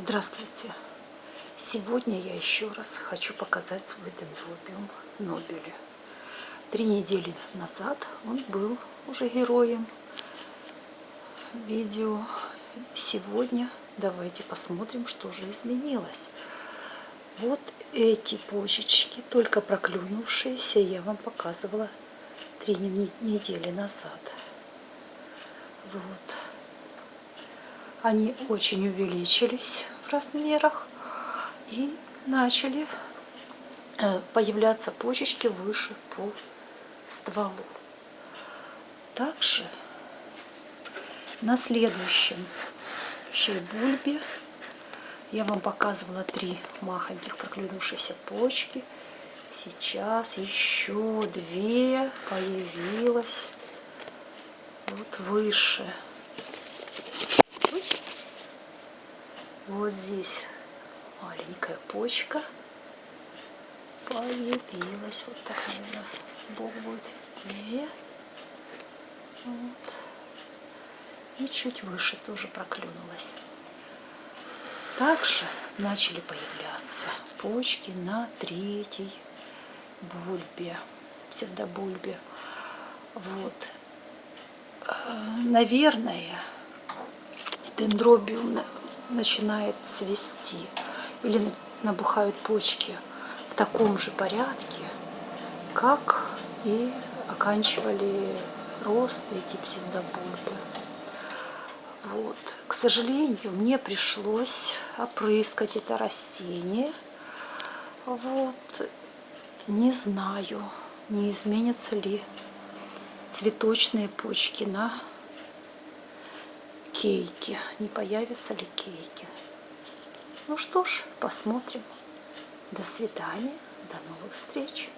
Здравствуйте! Сегодня я еще раз хочу показать свой дендробиум Нобели. Три недели назад он был уже героем видео. Сегодня давайте посмотрим, что же изменилось. Вот эти почечки, только проклюнувшиеся, я вам показывала три недели назад. Вот они очень увеличились в размерах и начали э, появляться почечки выше по стволу. Также на следующем бульбе я вам показывала три махоньких проклюнувшиеся почки. Сейчас еще две появилось вот выше. Вот здесь маленькая почка появилась. Вот так, наверное, будет виднее. Вот. И чуть выше тоже проклюнулась. Также начали появляться почки на третьей бульбе, псевдобульбе. Вот. Э, наверное, дендробиум начинает цвести или набухают почки в таком же порядке, как и оканчивали рост эти псевдобульбы. Вот. К сожалению, мне пришлось опрыскать это растение. Вот. Не знаю, не изменятся ли цветочные почки на кейки. Не появятся ли кейки? Ну что ж, посмотрим. До свидания, до новых встреч.